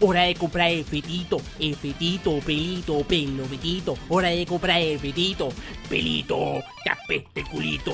Hora de comprar el fetito, el fetito, pelito, pelo, fetito. Hora de comprar el fetito, pelito, tapete el culito.